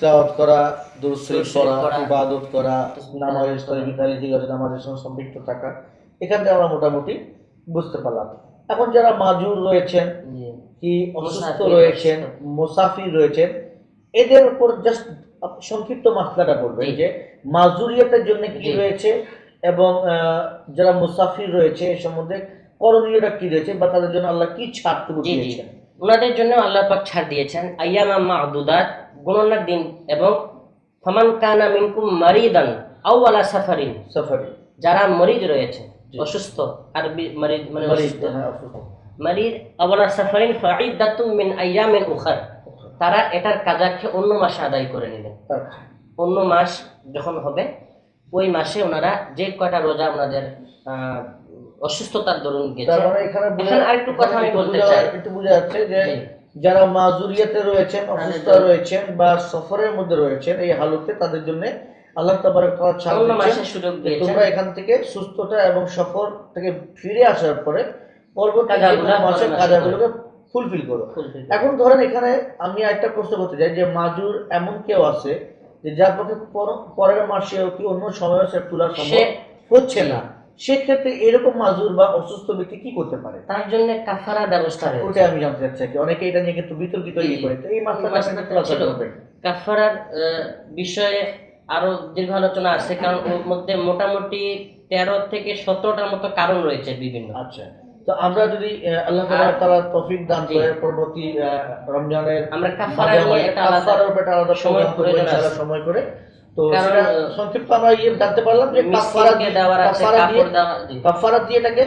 তেলাওয়াত করা দুরূদ শরীফ শরীফ পড়া পড়া, ইবাদত করা তাসবিহ নামাজ তাহলিল ইসলামী তালিম নামাজের সঙ্গে সম্পৃক্ত থাকা। এখান থেকে আমরা মোটামুটি বুঝতে পারলাম। এখন যারা মাজুর রয়েছেন কি অসুস্থ রয়েছেন মুসাফির রয়েছেন এদের উপর জাস্ট সংক্ষিপ্ত মাসলাটা বলবেন। যে মাজুরিয়াতের জন্য কি রয়েছে এবং যারা মুসাফির রয়েছে এ সম্বন্ধে করণীয়টা কি রয়েছে বা তাদের জন্য আল্লাহ কি ছাড়টুকু দিয়েছেন? ওনাদের জন্য আল্লাহ পাক ছাড় দিয়েছেন আইয়ামা মাহদুদাত গণনার দিন এবং ফমান কানা মিনকুম মারিদান আও আলা সাফারিন সাফারি যারা মরিদ রয়েছে অসুস্থ আরবি মরিদ মানে অসুস্থ হ্যাঁ। মারিদ আওয়ালা সাফারিন ফাইদাতুম মিন আইয়ামিন উখার তারা এটার কাজাকে অন্য মাসে আদায় করে নেবেন আচ্ছা। অন্য মাস যখন হবে ওই মাসে ওনারা যে কয়টা রোজা ওনাদের আহ, অসুস্থতার দরুন গেছে। মানে এখানে আরেকটু কথা আমি বলতে চাই। একটু বোঝা যাচ্ছে যে যারা মাজুরিয়াতে রয়েছেন অসুস্থ রয়েছেন বা সফরের মধ্যে রয়েছেন এই হালতে তাদের জন্য আল্লাহ তাবারক ওয়া তাআলা ছাড় অন্য দিচ্ছেন মাসে সুযোগ দিয়েছেন। তোমরা এখান থেকে সুস্থতা এবং সফর থেকে ফিরে আসার পরে পরবর্তী মাসের কাজাগুলোকে ফুলফিল করো। এখন ধরেন এখানে আমি একটা প্রশ্ন করতে চাই যে মাজুর এমন কেউ আছে যে যার পক্ষে পর- পরের মাসেও কি অন্য সময় সে তোলা সম্ভব হচ্ছে না? সেক্ষেত্রে এরকম মাজুর বা অসুস্থ ব্যক্তি কি করতে পারে? তার জন্য কাফারা ব্যবস্থা রয়েছে। ওটাই আমি জানতে চাচ্ছি কি। অনেকে এটা নিয়ে কিন্তু বিতর্কিত ইয়ে করে। তো এই মাসটা কাফারার বিষয়ে আরও দীর্ঘ আলোচনা আছে কারণ ওর মধ্যে মোটামুটি তেরো থেকে সতেরোটার মতো কারণ রয়েছে বিভিন্ন। আচ্ছা। তো আমরা যদি আল্লাহ তাআলা তৌফিক দান করে পরবর্তী রমজানের আমরা কাফারা নিয়ে একটা আলাদা। সময় করে। তো সংক্ষিপ্ত আমরা ইয়ে জানতে পারলাম যে কাফারা দিয়ে কাফারা দিয়ে কাপড় দেওয়া জি, কাফারা দিয়ে এটাকে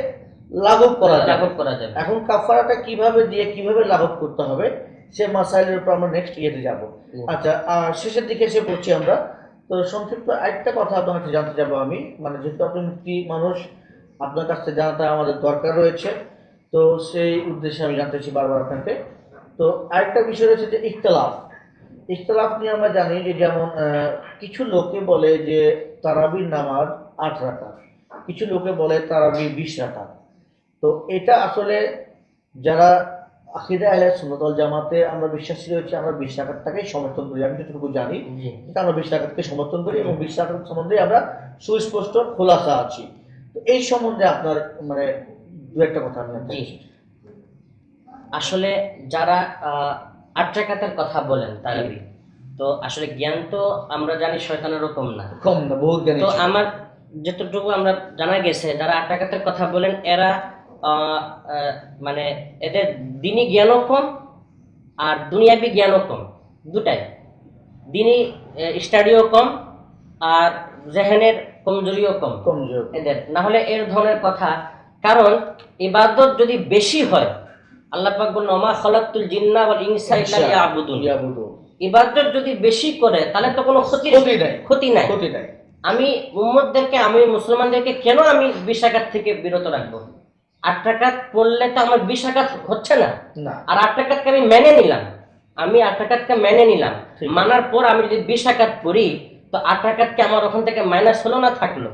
লাঘব করা যাবে। লাঘব করা যাবে। এখন কাফারাটা কীভাবে দিয়ে কীভাবে লাঘব করতে হবে সে মাসাইলের উপর আমরা নেক্সট ইয়েতে যাব। আচ্ছা আর শেষের দিকে এসে পড়ছি আমরা। তো সংক্ষিপ্ত আরেকটা কথা আপনার কাছে জানতে যাব আমি। মানে যেহেতু আপনি মুক্তি মানুষ আপনার কাছ থেকে জানাটা আমাদের দরকার রয়েছে। তো সেই উদ্দেশ্যে আমি জানতে চাই বারবার আপনাকে। তো আরেকটা বিষয় রয়েছে যে ইখতলাফ। ইখতলাফ নিয়ে আমরা জানি যে যেমন কিছু লোকে বলে যে তারাবির নামাজ আট রাকাত কিছু লোকে বলে তারাবি বিশ রাকাত। তো এটা আসলে যারা আকিদা আহলে সুন্নতল জামাতে আমরা বিশ্বাসী রয়েছে আমরা বিশ রাকাতটাকেই সমর্থন করি। আমি যতটুকু জানি আমরা বিশ রাকাতকে সমর্থন করি এবং বিশ রাকাত সম্বন্ধে আমরা সুস্পষ্ট খোলাসা আছি। তো এই সম্বন্ধে আপনার মানে দু একটা কথা আমি আসলে যারা আট রাকাতের কথা বলেন তারাবি তো আসলে জ্ঞান তো আমরা জানি শয়তানের রকম না। কম না বহুত জ্ঞানী তো আমার যতটুকু আমরা জানা গেছে যারা আট টাকাতের কথা বলেন এরা মানে এদের দিনই জ্ঞানও কম আর দুনিয়াবি জ্ঞানও কম দুটাই। দিনই স্টাডিও কম আর জেহেনের কমজোরিও কম। কমজোর এদের। না হলে এর ধরনের কথা। কারণ ইবাদত যদি বেশি হয় আল্লাহ পাক বললেন ওমা খলাকতুল জিন্না ওয়াল ইনসা ইল্লা লিয়াবুদুন। ইবাদত যদি বেশি করে তাহলে তো কোনো ক্ষতি ক্ষতি নাই। ক্ষতি নাই। ক্ষতি নাই। আমি উম্মতদেরকে আমি মুসলমানদেরকে কেন আমি বিশ আঘাত থেকে বিরত রাখব? আট টাকাত পড়লে তো আমার বিশ আঘাত হচ্ছে না। আর আট টাকাতকে আমি মেনে নিলাম। আমি আট টাকাতকে মেনে নিলাম। মানার পর আমি যদি বিশ আঘাত পড়ি তো আট টাকাতকে আমার ওখান থেকে মাইনাস হলো না থাকল?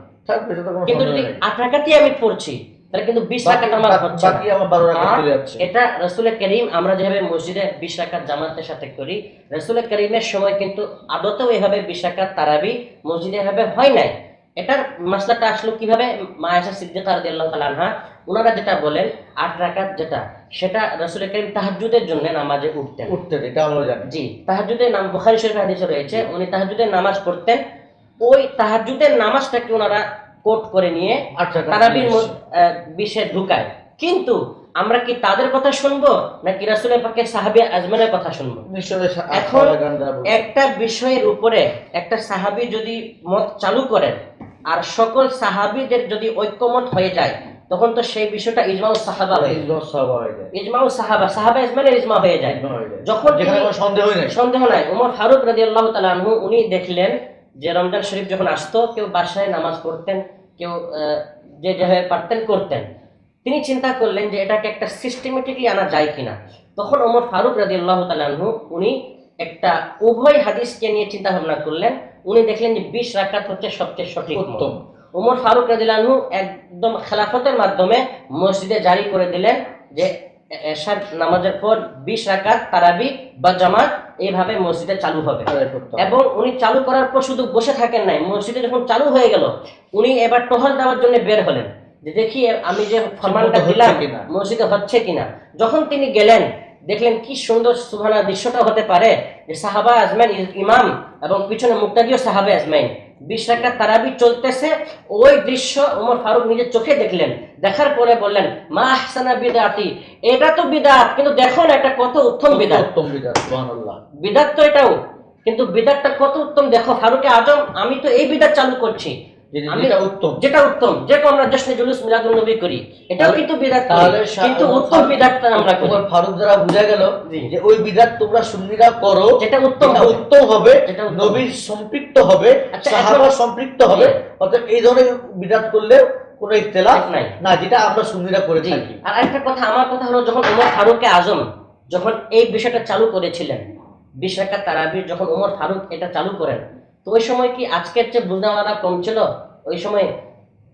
কিন্তু যদি আট টাকাতেই আমি পড়ছি তাহলে কিন্তু বিশ টাকাত আমার হচ্ছে বাকি আমার বারো রাকাত চলে যাচ্ছে। এটা রসুল করিম আমরা যেভাবে মসজিদে বিশ রাকাত জামাতের সাথে করি রসুল করিমের সময় কিন্তু আদতেও এভাবে বিশ রাকাত তারাবি মসজিদে এভাবে হয় নাই। এটার মাসলাটা আসলো কীভাবে? মায়াসা সিদ্দিকা রাদিয়াল্লাহু তাআলা আনহা ওনারা যেটা বলেন আট রাকাত যেটা সেটা রসুল করিম তাহাজ্জুদের জন্য নামাজে উঠতেন। উঠতে এটা আমরা জানি। জি তাহাজ্জুদের নাম বুখারী শরীফ হাদিসে রয়েছে উনি তাহাজ্জুদের নামাজ পড়তেন। ওই তাহাজ্জুদের নামাজটাকে ওনারা কোট করে নিয়ে তারাবির। বিষে ঢুকায়। কিন্তু আমরা কি তাদের কথা শুনব নাকি রাসুলের পক্ষে সাহাবি আজমানের কথা শুনব? এখন। একটা বিষয়ের উপরে একটা সাহাবি যদি মত চালু করেন আর সকল সাহাবিদের যদি ঐক্যমত হয়ে যায় তখন তো সেই বিষয়টা ইজমাউ সাহাবা হয়ে যায়। ইজমাউ সাহাবা সাহাবা ইজমানের ইজমা হয়ে যায়। যখন সন্দেহ নেই। সন্দেহ নাই। উমর ফারুক রাজি আল্লাহ তালু উনি দেখলেন যে রমজান শরীফ যখন আসতো কেউ বাসায় নামাজ পড়তেন কেউ যে যেভাবে পারতেন করতেন। তিনি চিন্তা করলেন যে এটাকে একটা সিস্টেমেটিকলি আনা যায় কিনা। তখন ওমর ফারুক রাজি আল্লাহ তালু উনি একটা উভয় হাদিসকে নিয়ে চিন্তা ভাবনা করলেন। উনি দেখলেন যে বিশ রাকাত হচ্ছে সবচেয়ে সঠিক উত্তম। ওমর ফারুক রাজিলানহু একদম খেলাফতের মাধ্যমে মসজিদে জারি করে দিলেন যে এশার নামাজের পর বিশ রাকাত তারাবি বা জামাত এইভাবে মসজিদে চালু হবে। হবে। এবং উনি চালু করার পর শুধু বসে থাকেন নাই মসজিদে যখন চালু হয়ে গেল উনি এবার টহল দেওয়ার জন্য বের হলেন। যে দেখি আমি যে ফরমানটা দিলাম মসজিদে হচ্ছে কিনা? যখন তিনি গেলেন দেখলেন কি সুন্দর সুহানা দৃশ্যটা হতে পারে। যে সাহাবা আজমাইন ইমাম এবং পিছনে মুক্তাদিও সাহাবে আজমাইন। বিশ রাকাত তারাবি চলতেছে ওই দৃশ্য ওমর ফারুক নিজের চোখে দেখলেন। দেখার পরে বললেন মা আহসানা বিদাতি এটা তো বিদাত কিন্তু দেখো না এটা কত উত্তম বিদাত। উত্তম বিদাত সুবহানাল্লাহ। বিদাত তো এটাও কিন্তু বিদাতটা কত উত্তম দেখো ফারুকে আজম আমি তো এই বিদাত চালু করছি। যেটা- উত্তম। যেটা উত্তম যেটা আমরা জশ্নে জুলুস মিলাদুল নবী করি এটাও কিন্তু বিদাত তাহলে কিন্তু উত্তম বিদাতটা আমরা করি। ফারুক দ্বারা বোঝা গেল যে ওই বিদাত তোমরা সুন্নিরা করো যেটা উত্তম উত্তম হবে নবীর সম্পৃক্ত হবে আচ্ছা, সাহাবা সম্পৃক্ত হবে অর্থাৎ এই ধরনের বিদাত করলে কোনো ইখতিলাফ নাই। না যেটা আমরা সুন্নিরা করে থাকি। আর একটা কথা আমার কথা হলো যখন ওমর ফারুকে আজম যখন এই বিষয়টা চালু করেছিলেন বিশ রাকাত তারাবির যখন ওমর ফারুক এটা চালু করেন তো ওই সময় কি আজকের চেয়ে বুঝনাওয়ালা কম ছিল? ওই সময়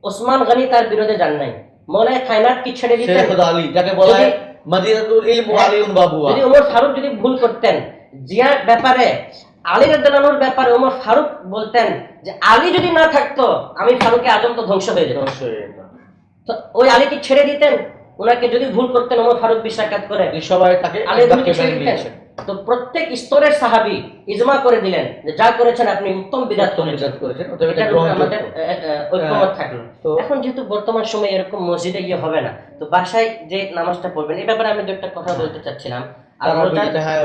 ওসমান গনি তার বিরোধে যান নাই। মনে খায়নাত কি ছেড়ে দিতেন? আলী যাকে বলা হয় যদি- ইলম ওয়া বাবুয়া। যদি ওমর ফারুক যদি ভুল করতেন জিয়ার ব্যাপারে আলী ব্যাপারে ওমর ফারুক বলতেন যে আলী যদি না থাকতো আমি ফারুকে আজম তো ধ্বংস হয়ে যেত। তো ওই আলী কি ছেড়ে দিতেন? ওনাকে যদি ভুল করতেন ওমর ফারুক বিশ্বাকাত করে। সবাই তাকে আলী ছেড়ে দিতেন। তো প্রত্যেক স্তরের সাহাবী ইজমা করে দিলেন যে যা করেছেন আপনি উত্তম বিদাত করেছেন। আমাদের ঐক্যমত থাকল। এখন যেহেতু বর্তমান সময়ে এরকম মসজিদে গিয়ে হবে না তো বাসায় যে নামাজটা পড়বেন এই ব্যাপারে আমি দু একটা কথা বলতে চাচ্ছিলাম। হয়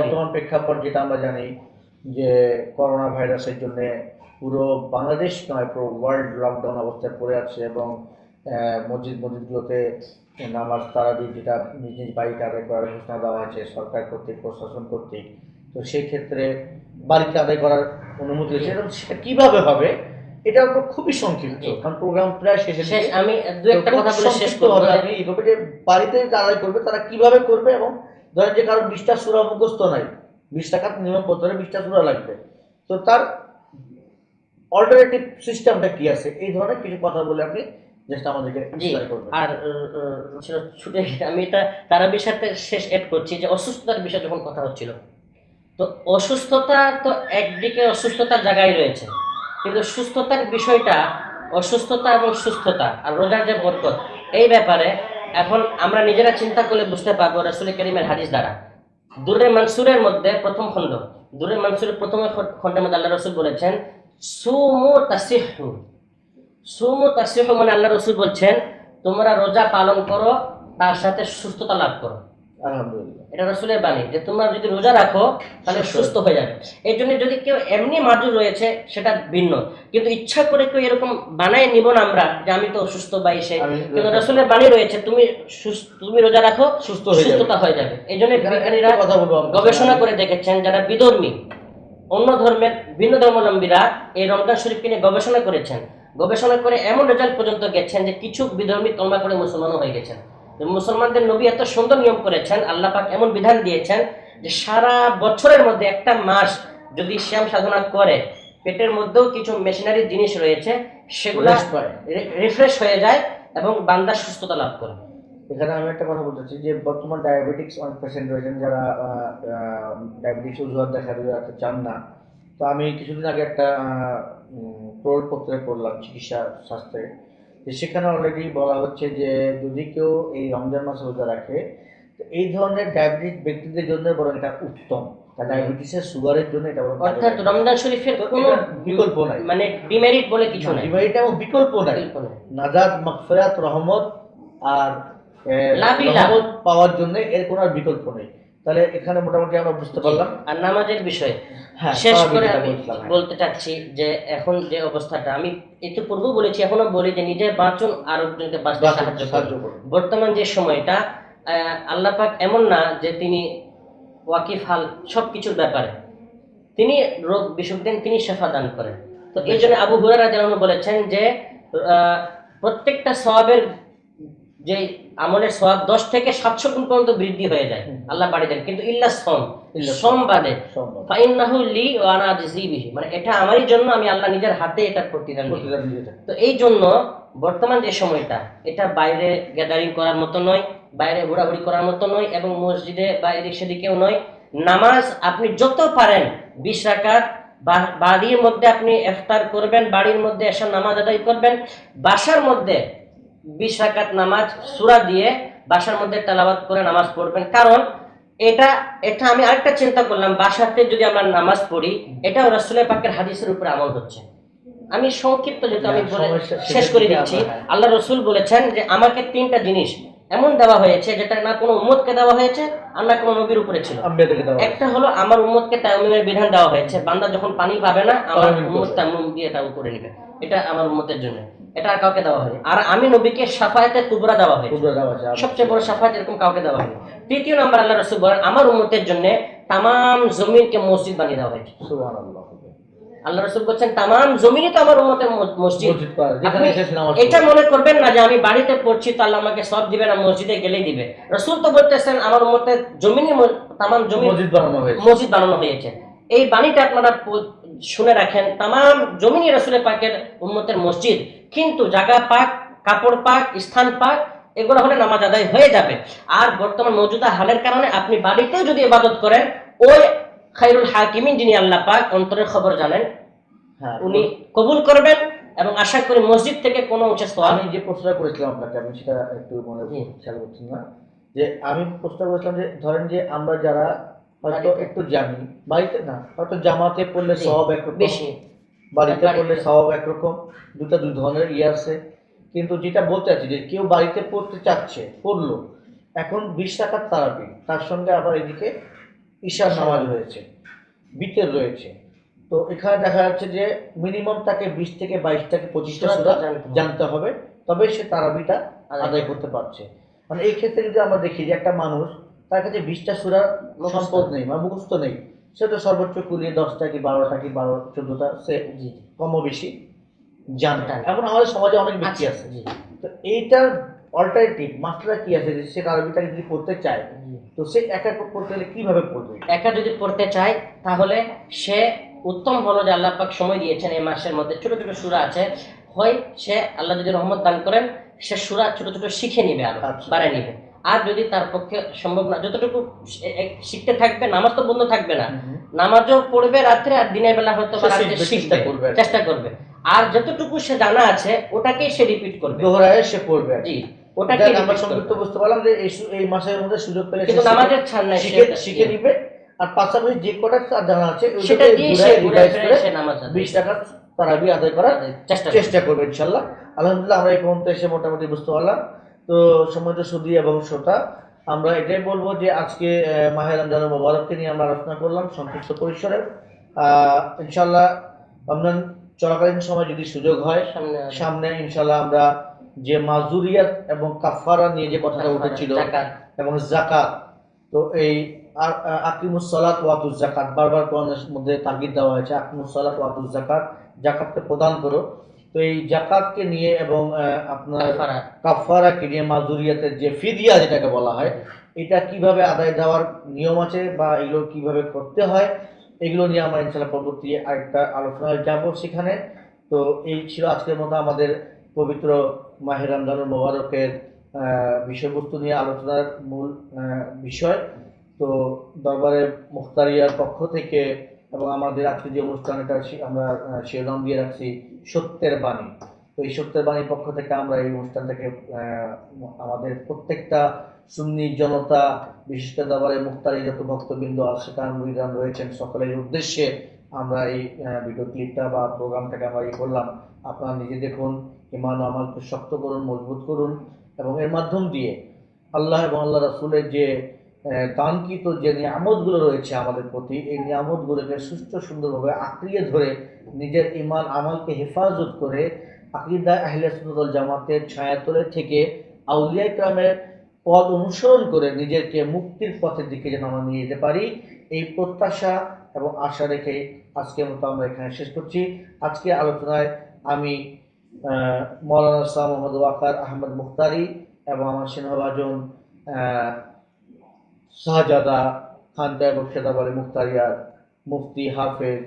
বর্তমান প্রেক্ষাপট যেটা আমরা জানি যে করোনা ভাইরাসের জন্য পুরো বাংলাদেশ নয় পুরো ওয়ার্ল্ড লকডাউন অবস্থায় পড়ে আছে এবং মসজিদ মসজিদগুলোতে নামাজ তারা তারাবি যেটা নিজ নিজ বাড়িতে আদায় করার ঘোষণা দেওয়া হয়েছে সরকার কর্তৃক প্রশাসন কর্তৃক। তো সেই ক্ষেত্রে বাড়িতে আদায় করার অনুমতি হয়েছে এবং সেটা কীভাবে হবে এটা তো খুবই সংক্ষিপ্ত কারণ প্রোগ্রাম প্রায় শেষ দিকে। আমি দু একটা কথা বলে শেষ করব। আপনি এইভাবে যে বাড়িতে যারা করবে তারা কীভাবে করবে এবং ধরেন যে কারও বিশটা সুরা মুখস্থ নাই বিশ টাকা নিয়ম হলে বিশটা সুরা লাগবে। তো তার অল্টারনেটিভ সিস্টেমটা কি আছে? এই ধরনের কিছু কথা বলে আপনি জাস্ট আমাদেরকে আর ছুটে আমি এটা তারা বিষয়তে শেষ এড করছি যে অসুস্থতার বিষয়ে যখন কথা হচ্ছিল তো অসুস্থতা তো একদিকে অসুস্থতার জায়গায় রয়েছে কিন্তু সুস্থতার বিষয়টা অসুস্থতা এবং সুস্থতা আর রোজার যে বরকত এই ব্যাপারে এখন আমরা নিজেরা চিন্তা করলে বুঝতে পারব রসুল করিমের হাদিস দ্বারা। দুরে মানসুরের মধ্যে প্রথম খণ্ড দুরে মানসুরের প্রথম খণ্ডের মধ্যে আল্লাহ রসুল বলেছেন সুমু তাসিহু। সুমু তাসিহু মানে আল্লাহ রসুল বলছেন তোমরা রোজা পালন করো তার সাথে সুস্থতা লাভ করো। এটা রসুলের বাণী যে তোমরা যদি রোজা রাখো তাহলে সুস্থ সুস্থ হয়ে যাবে। এই জন্য যদি কেউ এমনি মাজুর রয়েছে সেটা ভিন্ন। কিন্তু ইচ্ছা করে কেউ এরকম বানায় নিব না আমরা যে আমি তো অসুস্থ বা এসে কিন্তু রসুলের বাণী রয়েছে তুমি সুস্থ- তুমি রোজা রাখো সুস্থ সুস্থতা হয়ে যাবে। এই জন্য বিজ্ঞানীরা। গবেষণা করে দেখেছেন যারা বিধর্মী অন্য ধর্মের ভিন্ন ধর্মাবলম্বীরা এই রমজান শরীফকে নিয়ে গবেষণা করেছেন। গবেষণা করে এমন রেজাল্ট পর্যন্ত গেছেন যে কিছু বিধর্মী তলমা করে মুসলমানও হয়ে গেছেন। মুসলমানদের নবী এত সুন্দর নিয়ম করেছেন আল্লাহ পাক এমন বিধান দিয়েছেন যে সারা বছরের মধ্যে একটা মাস যদি শ্যাম সাধনা করে পেটের মধ্যেও কিছু মেশিনারি জিনিস রয়েছে সেগুলো রিফ্রেশ হয়ে যায় এবং বান্দা সুস্থতা লাভ করে। এখানে আমি একটা কথা বলতে যে বর্তমান ডায়াবেটিক্স অনেক পেশেন্ট রয়েছেন যারা ডায়াবেটিক্স অজুহাত দেখা দেওয়াতে চান না। তো আমি কিছুদিন আগে একটা প্রয়োগপত্রে পড়লাম চিকিৎসা শাস্ত্রে। যে সেখানে অলরেডি বলা হচ্ছে যে যদি কেউ এই রমজান মাসে রোজা রাখে তো এই ধরনের ডায়াবেটিস ব্যক্তিদের জন্য বরং এটা উত্তম। ডায়াবেটিসের সুগারের জন্য এটা বরং অর্থাৎ রমজান শরীফের কোনো বিকল্প নাই। মানে ডিমেরিট বলে কিছু নাই। ডিমারিটা এবং বিকল্প নাই। নাই। মাগফিরাত রহমত আর। রহমত পাওয়ার জন্য এর কোনো বিকল্প নেই। তাহলে এখানে মোটামুটি আমরা বুঝতে পারলাম। আর নামাজের বিষয় হ্যাঁ শেষ করে আমি হ্যাঁ। বলতে চাচ্ছি যে এখন যে অবস্থাটা আমি একটু পূর্বেও বলেছি এখনও বলি যে নিজে বাঁচুন আর একজনকে বাঁচতে সাহায্য করুন। বর্তমান যে সময়টা আল্লাহ পাক এমন না যে তিনি ওয়াকিফ হাল সব কিছুর ব্যাপারে। তিনি রোগ বিসুখ দেন তিনি শেফা দান করেন। তো এই জন্য আবু হুরারা যেমন বলেছেন যে আহ, প্রত্যেকটা সওয়াবের যে আমলের সওয়াব দশ থেকে সাতশো গুণ পর্যন্ত বৃদ্ধি হয়ে যায়। আল্লাহ বাড়ি দেন। কিন্তু ইল্লা সম বাদে। লি মানে এটা আমারই জন্য আমি আল্লাহ নিজের হাতে এটা প্রতিদান। তো এই জন্য বর্তমান যে সময়টা এটা বাইরে গ্যাদারিং করার মতো নয় বাইরে ঘোরাঘুরি করার মতো নয় এবং মসজিদে বা এদিক সেদিকেও নয়। নামাজ আপনি যত পারেন বিশ রাকাত বাড়ির মধ্যে আপনি ইফতার করবেন বাড়ির মধ্যে এসে নামাজ আদায় করবেন। বাসার মধ্যে বিশ রাকাত নামাজ সুরা দিয়ে বাসার মধ্যে তেলাবাদ করে নামাজ পড়বেন কারণ এটা এটা আমি আরেকটা চিন্তা করলাম বাসাতে যদি আমরা নামাজ পড়ি এটাও রাসুলের পাকের হাদিসের উপরে আমল হচ্ছে আমি সংক্ষিপ্ত যেহেতু আমি হ্যাঁ, শেষ করে দিচ্ছি। আল্লাহ রসুল বলেছেন যে আমাকে তিনটা জিনিস এমন দেওয়া হয়েছে যেটা না কোনো উম্মতকে দেওয়া হয়েছে আর না কোনো নবীর উপরে ছিল। একটা হলো আমার উম্মতকে তায়াম্মুমের বিধান দেওয়া হয়েছে বান্দা যখন পানি পাবে না আমার উম্মত করবে। দিয়ে তায়াম্মুম করে নেবে। এটা আমার উম্মতের জন্য। এটা আর কাউকে দেওয়া হয়নি। আর আমি নবীকে সাফায়াতে কুবরা দেওয়া দেওয়া আছে সবচেয়ে বড় সাফায়াত এরকম কাউকে দেওয়া হয়নি। তৃতীয় নাম্বার আল্লাহ রসুল বলেন আমার উম্মতের জন্য তামাম জমিনকে মসজিদ বানিয়ে দেওয়া হয়েছে। সুবহানাল্লাহ। আল্লাহ রসুল বলছেন তামাম জমিনই তো আমার উম্মতের ম- মসজিদ। এটা মনে করবেন না যে আমি বাড়িতে পড়ছি তো আল্লাহ আমাকে সব দিবে না মসজিদে গেলেই দিবে। রসুল তো বলতেছেন আমার মতে জমিনই ম- তামাম জমি মসজিদ বানানো হয়েছে। মসজিদ বানানো হয়েছে। এই বাণীটা আপনারা শুনে রাখেন তামাম জমিনই রসুলের পাকের উম্মতের মসজিদ কিন্তু জায়গা পাক কাপড় পাক স্থান পাক এগুলো হলে নামাজ আদায় হয়ে যাবে। আর বর্তমান মজুদা হালের কারণে আপনি বাড়িতেও যদি ইবাদত করেন ওই খাইরুল হাকিমিন যিনি আল্লাহ পাক অন্তরের খবর জানেন হ্যাঁ উনি কবুল করবেন এবং আশা করি মসজিদ থেকে কোনো উঁচু স্তর আমি যে প্রশ্নটা করেছিলাম আপনাকে আমি সেটা একটু মনে। খেয়াল করছি না। যে আমি প্রশ্ন করেছিলাম যে ধরেন যে আমরা যারা হয়তো একটু জানি বাড়িতে না হয়তো জামাতে পড়লে সব একরকম বেশি। বাড়িতে বাড়িতে। পড়লে সব একরকম দুটা দুই ধরনের ইয়ে আছে। কিন্তু যেটা বলতে চাচ্ছি যে কেউ বাড়িতে পড়তে চাচ্ছে পড়ল এখন বিশ টাকার তারাপি তার সঙ্গে আবার এদিকে ঈশার নামাজ রয়েছে বিতের রয়েছে তো এখানে দেখা যাচ্ছে যে মিনিমাম তাকে বিশ থেকে বাইশ থেকে পঁচিশটা সূরা জানতে হবে। তবে সে তারাবিটা আদায় আদায় করতে পারছে মানে এই ক্ষেত্রে যদি আমরা দেখি যে একটা মানুষ তার কাছে বিশটা সুরা মুখস্থ। সম্পদ নেই বা মুখস্থ নেই সে তো সর্বোচ্চ কুলিয়ে দশটা কি বারোটা কি বারো চোদ্দটা সে কম বেশি জানে জানে। এখন আমাদের সমাজে অনেক ব্যক্তি আচ্ছা, আছে তো এইটার অল্টারনেটিভ মাস্টাররা কি আছে যে সে আরবিটাকে যদি পড়তে চায় তো সে একা পড়তে গেলে কীভাবে পড়বে? একা যদি পড়তে চায় তাহলে সে উত্তম হলো যে আল্লাহ পাক সময় দিয়েছেন এই মাসের মধ্যে। ছোট ছোট সুরা আছে হয় সে আল্লাহ যদি রহমত দান করেন সে সুরা ছোট ছোট শিখে নিবে আরও আচ্ছা। বাড়ায় নিবে। আর যদি তার পক্ষে সম্ভব না যতটুকু শিখতে থাকবে নামাজ তো বন্ধ থাকবে না। নামাজও পড়বে রাত্রে আর দিনের বেলা হয়তো চেষ্টা করবে আর চেষ্টা করবে। আর যতটুকু সে জানা আছে ওটাকেই সে রিপিট করবে। দোহরায় সে পড়বে। জি। আমরা বুঝতে পারলাম যে এই মাসের মধ্যে সুযোগ পেলে কিন্তু নামাজের ছাড় নাই শিখে শিখে নিবে। আর পাশাপাশি যে কটা তার জানা আছে সেটা দিয়ে সে ফিরে করে বিশ টাকা তারাবি আদায় করার চেষ্টা করবে। চেষ্টা করবে ইনশাল্লাহ। আলহামদুলিল্লাহ আমরা এই পর্যন্ত এসে মোটামুটি বুঝতে পারলাম। তো সময় তো সুদী এবং শ্রোতা আমরা এটাই বলব যে আজকে আহ, মাহে রমজানুল মোবারককে নিয়ে আমরা আলোচনা করলাম সংক্ষিপ্ত পরিসরে। আহ, ইনশাল্লাহ রমজান চলাকালীন সময় যদি সুযোগ হয় সামনে ইনশাল্লাহ আমরা যে মাজুরিয়াত এবং কাফারা নিয়ে যে কথাটা উঠেছিল এবং জাকাত। তো এই আকিমুস সালাত ওয়াতুজ জাকাত বারবার কোরআনের মধ্যে তাগিদ দেওয়া হয়েছে আকিমুস সালাত ওয়াতুজ জাকাত জাকাতকে প্রদান করো। তো এই জাকাতকে নিয়ে এবং আপনার কাফারা। কাফারাকে নিয়ে মাজুরিয়াতের যে ফিদিয়া যেটাকে বলা হয় এটা কীভাবে আদায় দেওয়ার নিয়ম আছে বা এগুলো কীভাবে করতে হয় এগুলো নিয়ে আমরা ইনশাল্লাহ পরবর্তী আরেকটা আলোচনায় যাব সেখানে। তো এই ছিল আজকের মতো আমাদের পবিত্র মাহের রমজানুল মোবারকের বিষয়বস্তু নিয়ে আলোচনার মূল বিষয়। তো দরবারের মুখতারিয়ার পক্ষ থেকে এবং আমাদের আজকে যে অনুষ্ঠান, এটা আমরা শিরোনাম দিয়ে রাখছি সত্যের বাণী। তো এই সত্যের বাণীর পক্ষ থেকে আমরা এই অনুষ্ঠানটাকে আমাদের প্রত্যেকটা সুন্নি জনতা, বিশেষ করে দরবারের মুক্তারি যত ভক্তবৃন্দ তার মুরিদান রয়েছেন, সকলের উদ্দেশ্যে আমরা এই ভিডিও ক্লিপটা বা প্রোগ্রামটাকে আমরা এই করলাম। আপনারা নিজে দেখুন ইমান আমালকে শক্ত করুন, মজবুত করুন এবং এর মাধ্যম দিয়ে আল্লাহ এবং আল্লাহ রাসুলের যে দানকৃত যে নিয়ামতগুলো রয়েছে আমাদের প্রতি, এই নিয়ামতগুলোকে সুস্থ সুন্দরভাবে আঁকড়িয়ে ধরে নিজের ইমান আমালকে হেফাজত করে আকিদা আহলে সুন্দর জামাতের ছায়াতলে থেকে আউলিয়া ইকরামের পথ অনুসরণ করে নিজেকে মুক্তির পথের দিকে যেন আমরা নিয়ে যেতে পারি, এই প্রত্যাশা এবং আশা রেখে আজকের মতো আমরা এখানে শেষ করছি। আজকে আলোচনায় আমি মৌলানা শাহ মোহাম্মদ ওয়াকার আহমদ মুখতারি এবং আমার সিনহবাজন শাহজাদা খানকায় বক্সেদা বলে মুখতারিয়ার মুফতি হাফেজ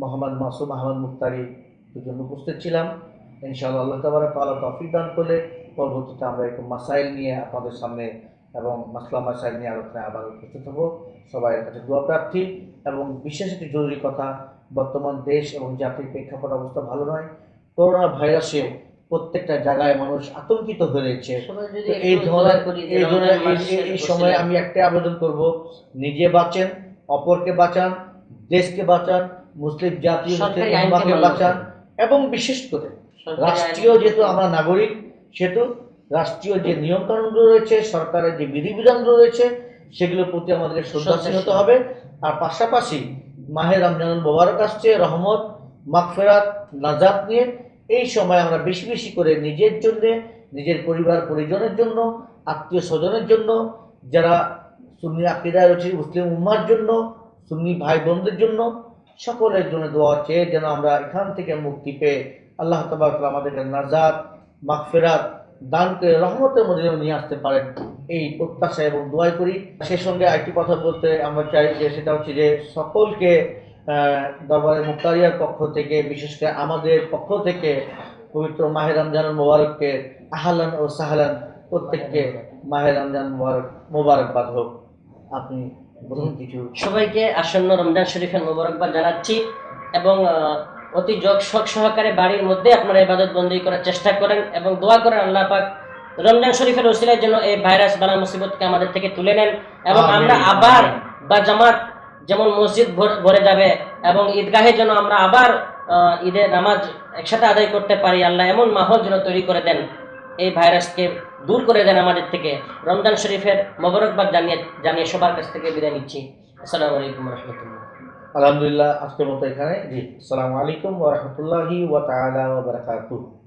মোহাম্মদ মাসুম আহমদ মুখতারি দুজন উপস্থিত ছিলাম। ইনশাআল্লাহ আল্লাহ তাবারা তাআলা তৌফিক দান করলে পরবর্তীতে আমরা একটু মাসাইল নিয়ে আপনাদের সামনে এবং মাসলা মাসাইল নিয়ে আলোচনায় আবার উপস্থিত হব। সবাই কাছে দোয়া প্রার্থী এবং বিশেষ একটি জরুরি কথা, বর্তমান দেশ এবং জাতির প্রেক্ষাপট অবস্থা ভালো নয়। করোনা ভাইরাসে প্রত্যেকটা জায়গায় মানুষ আতঙ্কিত হয়ে রয়েছে তো এই ধরনের এই ধরনের সময়ে আমি একটা আবেদন করব। নিজে বাঁচেন অপরকে বাঁচান দেশকে বাঁচান মুসলিম জাতি বাঁচান এবং বিশেষ করে রাষ্ট্রীয় যেহেতু আমরা নাগরিক সেহেতু রাষ্ট্রীয় যে নিয়ম কানুনগুলো রয়েছে সরকারের যে বিধিবিধানগুলো রয়েছে সেগুলোর প্রতি আমাদের শ্রদ্ধাশীল হতে হবে। আর পাশাপাশি মাহের রমজানুল মোবারক আসছে রহমত। মাগফেরাত, নাজাত নিয়ে এই সময় আমরা বেশি বেশি করে নিজের জন্য, নিজের পরিবার, পরিজনের জন্য, আত্মীয় স্বজনের জন্য, যারা সুন্নি আকিদায় রয়েছে, মুসলিম উম্মার জন্য, সুন্নি ভাই বোনদের জন্য, সকলের জন্য দোয়া চেয়ে যেন আমরা এখান থেকে মুক্তি পেয়ে আল্লাহ তবাক আমাদেরকে নাজাত, মাগফেরাত দান করে রহমতের মধ্যে নিয়ে আসতে পারেন। এই প্রত্যাশা এবং দোয়াই করি। সেই সঙ্গে আরেকটি কথা বলতে আমরা চাই যে, সেটা হচ্ছে যে সকলকে দরবারে মুক্তারিয়ার পক্ষ থেকে বিশেষ করে আমাদের পক্ষ থেকে পবিত্র মাহের রমজানুল মোবারককে আহলান ও সাহালান প্রত্যেককে মাহের রমজান মোবারক মোবারকবাদ হোক। আপনি বলুন কিছু। সবাইকে আসন্ন রমজান শরীফের মোবারকবাদ জানাচ্ছি এবং অতি যোগ শখ সহকারে বাড়ির মধ্যে আপনারা ইবাদত বন্দী করার চেষ্টা করেন এবং দোয়া করেন আল্লাহ পাক রমজান শরীফের ওসিলার জন্য এই ভাইরাস বালা মুসিবতকে আমাদের থেকে তুলে নেন এবং আমরা আবার বা জামাত যেমন মসজিদ ভর- যাবে এবং ঈদগাহে যেন আমরা আবার ঈদের নামাজ একসাথে আদায় করতে পারি, আল্লাহ এমন মাহল যেন তৈরি করে দেন। এই ভাইরাসকে দূর করে দেন আমাদের থেকে। রমজান শরীফের মোবারকবাদ জানিয়ে জানিয়ে সবার কাছ থেকে বিদায় নিচ্ছি। আসসালামু আলাইকুম রহমতুল্লাহ আলহামদুলিল্লাহ, আজকের মতো এখানে জি, আসসালামু আলাইকুম ওয়া রাহমাতুল্লাহি ওয়া তাআলা